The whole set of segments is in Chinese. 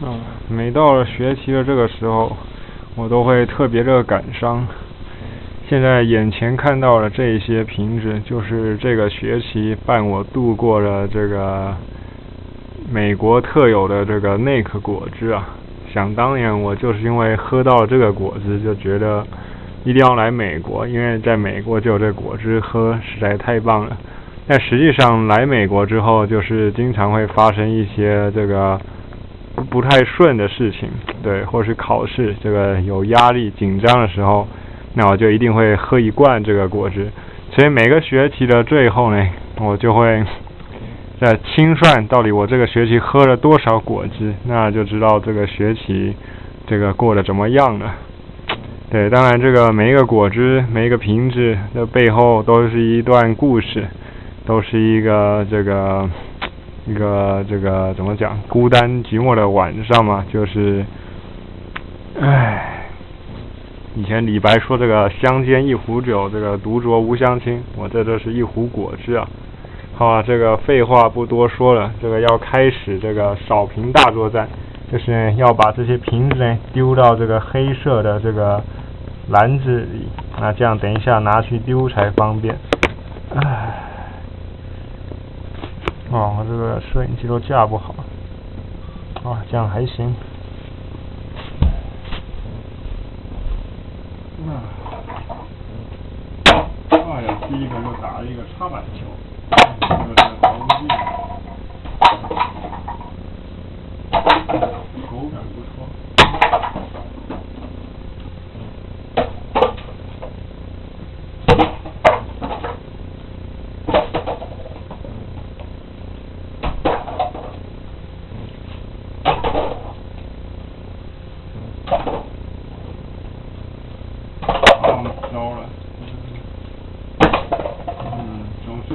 啊，每到了学期的这个时候，我都会特别的感伤。现在眼前看到的这些瓶子，就是这个学期伴我度过了这个美国特有的这个内克果汁啊。想当年，我就是因为喝到了这个果汁，就觉得一定要来美国，因为在美国就有这果汁喝，实在太棒了。但实际上来美国之后，就是经常会发生一些这个不太顺的事情，对，或是考试这个有压力、紧张的时候，那我就一定会喝一罐这个果汁。所以每个学期的最后呢，我就会。在清算到底我这个学期喝了多少果汁，那就知道这个学期这个过得怎么样了。对，当然这个每一个果汁、每一个瓶子的背后都是一段故事，都是一个这个一个这个怎么讲？孤单寂寞的晚上嘛，就是，唉，以前李白说这个相煎一壶酒，这个独酌无相亲，我这都是一壶果汁啊。好啊，这个废话不多说了，这个要开始这个扫瓶大作战，就是要把这些瓶子呢丢到这个黑色的这个篮子里，那这样等一下拿去丢才方便。唉，哦，我这个摄影机都架不好，啊，这样还行。啊，哎呀，第一个又打了一个插板球。这个是防御，口感不错。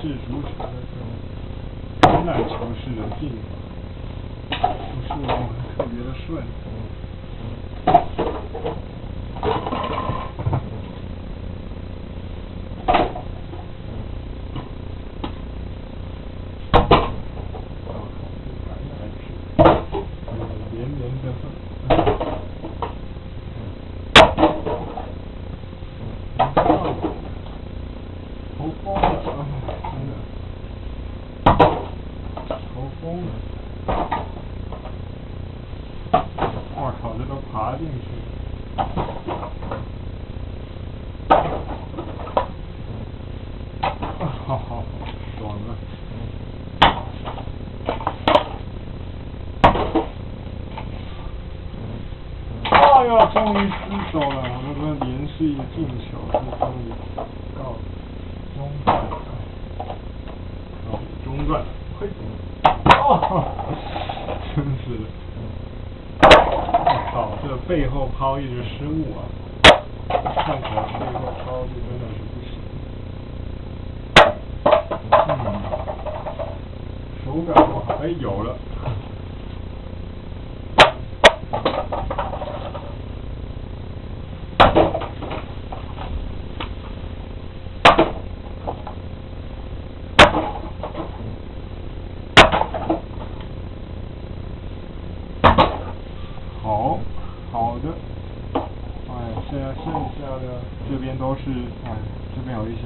是如此的这种难求是能进的，不是我们特别的顺。爬进去。终于失手了，我这个连续进球，终于到中断了，告中断，嘿，哦，真是的，背后抛一直失误啊，看起来背后抛就真的是不行，嗯，手感不好，哎，有了。都是哎，这边有一些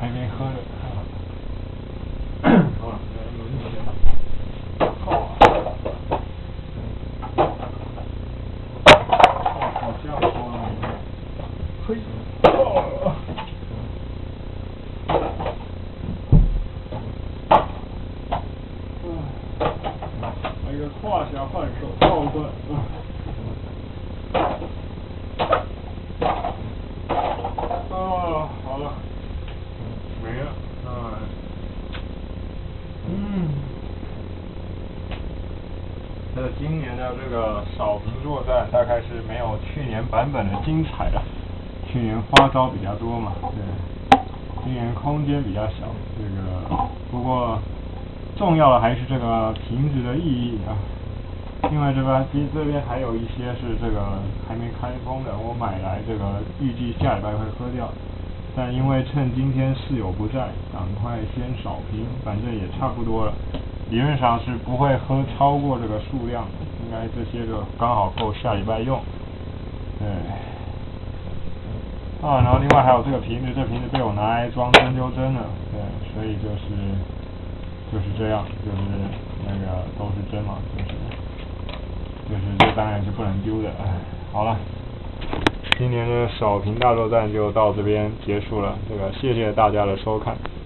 还没喝的。啊，轮椅上。啊，好家伙！嘿，啊！哎呀，胯下换手，好哥！啊。这今年的这个扫平作战大概是没有去年版本的精彩了，去年花招比较多嘛，对，今年空间比较小，这个不过重要的还是这个瓶子的意义啊。另外这边其实这边还有一些是这个还没开封的，我买来这个预计下礼拜会喝掉，但因为趁今天室友不在，赶快先扫瓶，反正也差不多了，理论上是不会喝超过这个数量，应该这些个刚好够下礼拜用。对，啊，然后另外还有这个瓶子，这瓶子被我拿来装针灸针了，对，所以就是就是这样，就是那个都是针嘛，就是。就是这当然是不能丢的，哎，好了，今年的少平大作战就到这边结束了，这个谢谢大家的收看。